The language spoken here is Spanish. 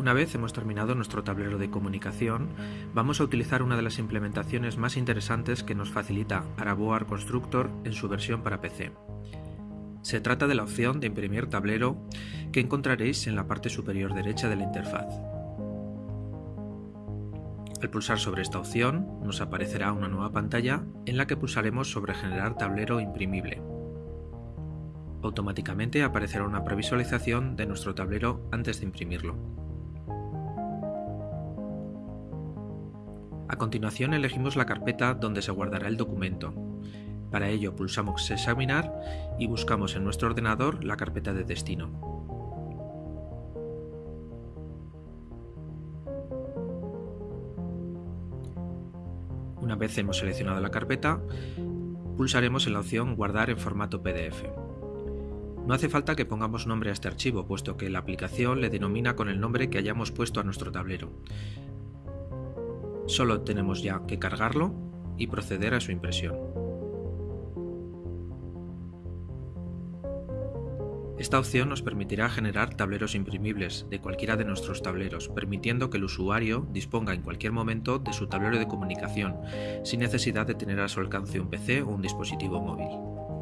Una vez hemos terminado nuestro tablero de comunicación, vamos a utilizar una de las implementaciones más interesantes que nos facilita Araboar Constructor en su versión para PC. Se trata de la opción de imprimir tablero que encontraréis en la parte superior derecha de la interfaz. Al pulsar sobre esta opción nos aparecerá una nueva pantalla en la que pulsaremos sobre generar tablero imprimible. Automáticamente aparecerá una previsualización de nuestro tablero antes de imprimirlo. A continuación elegimos la carpeta donde se guardará el documento. Para ello pulsamos Examinar y buscamos en nuestro ordenador la carpeta de destino. Una vez hemos seleccionado la carpeta, pulsaremos en la opción Guardar en formato PDF. No hace falta que pongamos nombre a este archivo, puesto que la aplicación le denomina con el nombre que hayamos puesto a nuestro tablero. Solo tenemos ya que cargarlo y proceder a su impresión. Esta opción nos permitirá generar tableros imprimibles de cualquiera de nuestros tableros, permitiendo que el usuario disponga en cualquier momento de su tablero de comunicación, sin necesidad de tener a su alcance un PC o un dispositivo móvil.